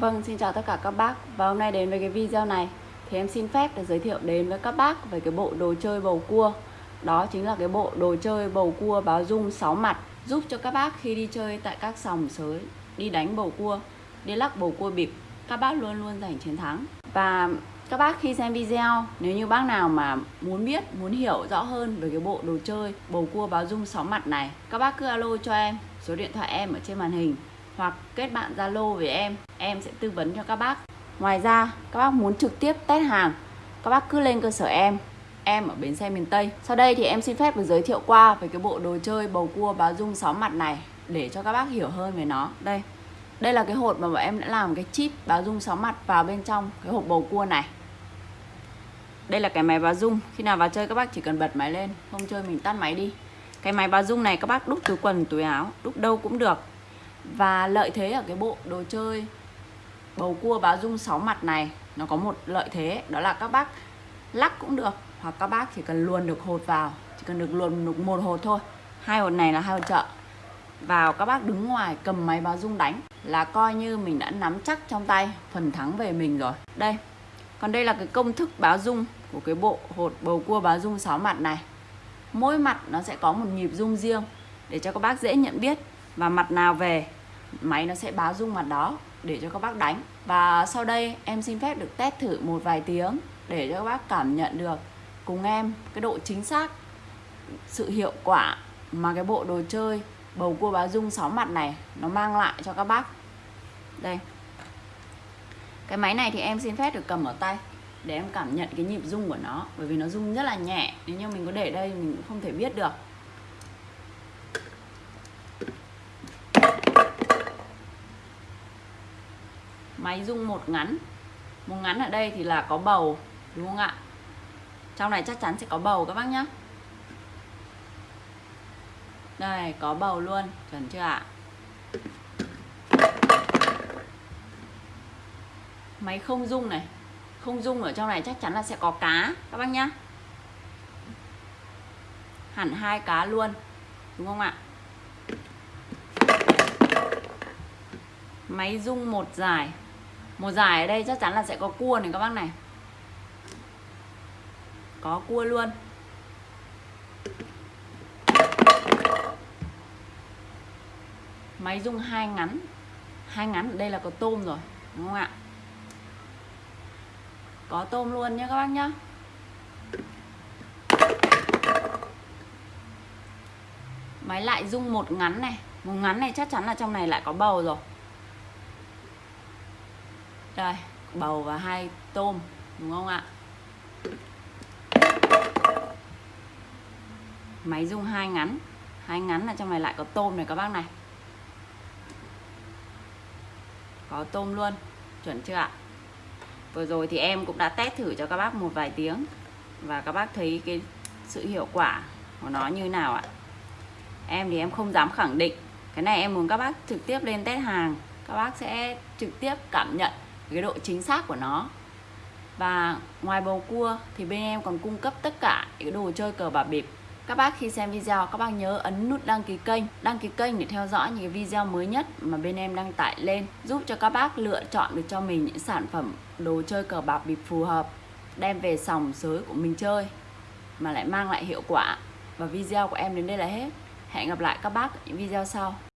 Vâng, xin chào tất cả các bác. Và hôm nay đến với cái video này Thì em xin phép để giới thiệu đến với các bác Về cái bộ đồ chơi bầu cua. Đó chính là cái bộ đồ chơi bầu cua báo dung 6 mặt Giúp cho các bác khi đi chơi tại các sòng sới Đi đánh bầu cua Đi lắc bầu cua bịp Các bác luôn luôn giành chiến thắng. Và các bác khi xem video Nếu như bác nào mà muốn biết, muốn hiểu rõ hơn Về cái bộ đồ chơi bầu cua báo dung 6 mặt này Các bác cứ alo cho em Số điện thoại em ở trên màn hình hoặc kết bạn Zalo với em, em sẽ tư vấn cho các bác. Ngoài ra, các bác muốn trực tiếp test hàng, các bác cứ lên cơ sở em, em ở bến xe miền Tây. Sau đây thì em xin phép được giới thiệu qua về cái bộ đồ chơi bầu cua báo dung 6 mặt này để cho các bác hiểu hơn về nó. Đây, đây là cái hộp mà bọn em đã làm cái chip báo dung 6 mặt vào bên trong cái hộp bầu cua này. Đây là cái máy báo dung, khi nào vào chơi các bác chỉ cần bật máy lên, không chơi mình tắt máy đi. Cái máy báo dung này các bác đúc từ quần, túi áo, đúc đâu cũng được và lợi thế ở cái bộ đồ chơi bầu cua báo dung 6 mặt này, nó có một lợi thế, đó là các bác lắc cũng được, hoặc các bác chỉ cần luồn được hột vào, chỉ cần được luồn được một hột thôi. Hai hột này là hai hột chợ. Vào các bác đứng ngoài cầm máy báo dung đánh là coi như mình đã nắm chắc trong tay, phần thắng về mình rồi. Đây, còn đây là cái công thức báo dung của cái bộ hột bầu cua báo dung 6 mặt này. Mỗi mặt nó sẽ có một nhịp dung riêng để cho các bác dễ nhận biết và mặt nào về máy nó sẽ báo rung mặt đó để cho các bác đánh. Và sau đây em xin phép được test thử một vài tiếng để cho các bác cảm nhận được cùng em cái độ chính xác, sự hiệu quả mà cái bộ đồ chơi bầu cua báo dung sáu mặt này nó mang lại cho các bác. Đây. Cái máy này thì em xin phép được cầm ở tay để em cảm nhận cái nhịp rung của nó, bởi vì nó rung rất là nhẹ. Nếu như mình có để đây mình cũng không thể biết được. Máy rung một ngắn. Một ngắn ở đây thì là có bầu, đúng không ạ? Trong này chắc chắn sẽ có bầu các bác nhé đây, có bầu luôn, chuẩn chưa ạ? Máy không rung này. Không rung ở trong này chắc chắn là sẽ có cá, các bác nhá. Hẳn hai cá luôn, đúng không ạ? Máy rung một dài một giải ở đây chắc chắn là sẽ có cua này các bác này. Có cua luôn. Máy rung hai ngắn. Hai ngắn ở đây là có tôm rồi, đúng không ạ? Có tôm luôn nhé các bác nhá. Máy lại rung một ngắn này. Một ngắn này chắc chắn là trong này lại có bầu rồi đây, bầu và hai tôm, đúng không ạ? Máy rung hai ngắn. Hai ngắn là trong này lại có tôm này các bác này. Có tôm luôn, chuẩn chưa ạ? Vừa rồi thì em cũng đã test thử cho các bác một vài tiếng và các bác thấy cái sự hiệu quả của nó như nào ạ? Em thì em không dám khẳng định. Cái này em muốn các bác trực tiếp lên test hàng. Các bác sẽ trực tiếp cảm nhận cái độ chính xác của nó. Và ngoài bầu cua thì bên em còn cung cấp tất cả những đồ chơi cờ bạc bịp. Các bác khi xem video, các bác nhớ ấn nút đăng ký kênh. Đăng ký kênh để theo dõi những cái video mới nhất mà bên em đăng tải lên, giúp cho các bác lựa chọn được cho mình những sản phẩm đồ chơi cờ bạc bịp phù hợp, đem về sòng sới của mình chơi, mà lại mang lại hiệu quả. Và video của em đến đây là hết. Hẹn gặp lại các bác ở những video sau.